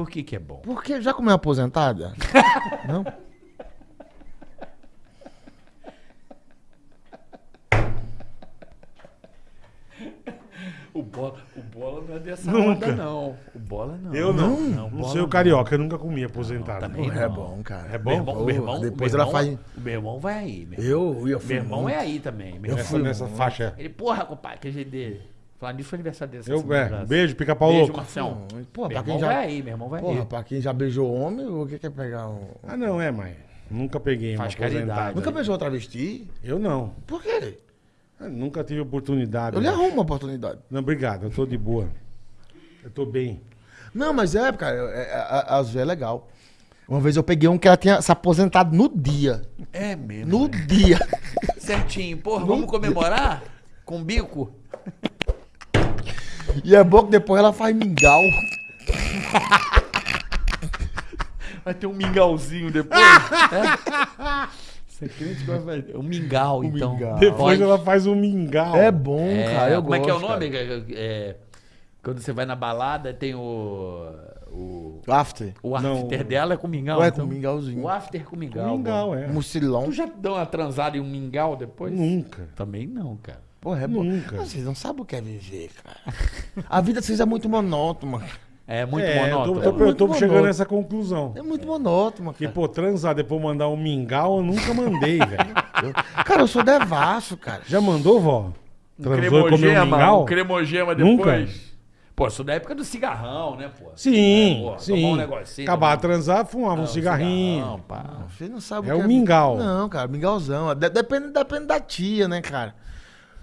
Por que que é bom? Porque já comeu aposentada? não? O bola, o bola não é dessa Nunca. onda, não. O bola não. Eu não. Não, bola sei o carioca, eu nunca comi aposentado. também Porra, não. é bom, cara. É Meu bom? irmão, meu irmão, Depois meu ela irmão- faz- O meu irmão vai aí. Meu, Eu, eu fui meu irmão muito. é aí também. Meu Eu fui nessa muito. faixa. Ele, porra, compadre, que jeito dele. Falando nisso, foi aniversário dele. essa Eu, é, beijo, pica-pau Beijo, louco. Marcião. Porra, Meu pra quem irmão já. vai aí, meu irmão vai Porra, aí. pra quem já beijou homem, o que quer pegar um. Ah, não, é, mãe. Nunca peguei Faz uma caridade. Nunca beijou travesti? Eu não. Por quê? Eu nunca tive oportunidade. Eu lhe né? arrumo uma oportunidade. Não, obrigado, eu tô de boa. Eu tô bem. Não, mas é, cara, é, é, é, às vezes é legal. Uma vez eu peguei um que ela tinha se aposentado no dia. É mesmo. No dia. Certinho. Porra, vamos comemorar? Com bico? E é bom que depois ela faz mingau. Vai ter um mingauzinho depois. é? Você crente que vai fazer? Um mingau, então. mingau. Depois Pode. ela faz um mingau. É bom, É, cara. Eu como é que é o gosto, nome? cara. É, quando você vai na balada, tem o. O, After. o Não. after dela é com mingau. Ué, então. com mingauzinho. O after com mingau. Um mingau, mano. é. Mucilão. Tu já deu uma transada em um mingau depois? Nunca. Também não, cara. Porra, é bom. Nunca. Vocês não sabem o que é viver, cara. A vida de vocês é muito monótona. É muito é, monótono. Eu tô, tô- eu tô muito chegando monótono. nessa conclusão. É muito monótona, Que, cara. pô, transar depois mandar um mingau, eu nunca mandei, velho. Cara, eu sou devasso, cara. Já mandou, vó? Transou e comeu um cremogema, mingau? um cremogema Nunca? Pô, isso da época do cigarrão, né, pô? Sim, É, pô, tomar sim. um negocinho, Acabar tomar de transar, fumava um um cigarrinho. cigarrão, pá. Você não sabe É o que o mingau. Não, cara, mingauzão. De- depende, depende da tia, né, cara?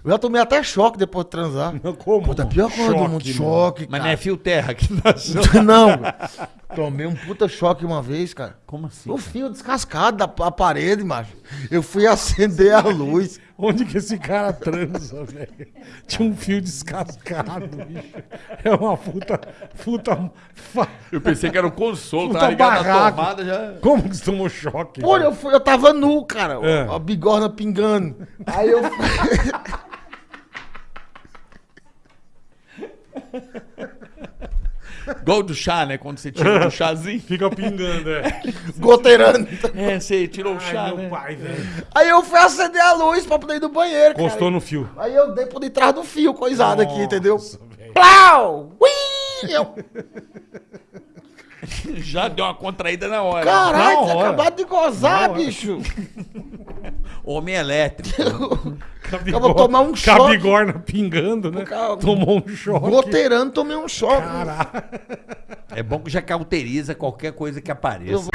Eu já tomei até choque depois de transar. Como? Puta, a pior coisa do mundo, choque, Mas não cara. é fio terra que nasceu. Não, tomei um puta choque uma vez, cara. Como assim? O fio descascado da pa- parede, macho. Eu fui acender a luz. Onde que esse cara transa, velho? Tinha um fio descascado, bicho. É uma puta. puta fa- Eu pensei que era um consolo, Puta tava ligado na tomada já. Como que você tomou choque? Pô, eu, fui, eu tava nu, cara. É. A bigorna pingando. Aí eu. Igual do chá, né? Quando você tira do chazinho. Fica pingando, é. goteirando. É, você tirou o chá, Ai, meu né? pai, velho. Aí eu fui acender a luz pra poder ir do banheiro, cara. Encostou no fio. Aí eu dei por detrás do fio, coisado aqui, entendeu? Nossa, velho. Plau! Ui! Eu, Já deu uma contraída na hora. caralho, Na você hora. acabou de gozar, Na hora. bicho. Homem elétrico. Eu vou tomar um choque. Cabigorna pingando, né? Cara, Tomou um choque. Goteirando, tomei um choque. É bom que já cauteriza qualquer coisa que apareça.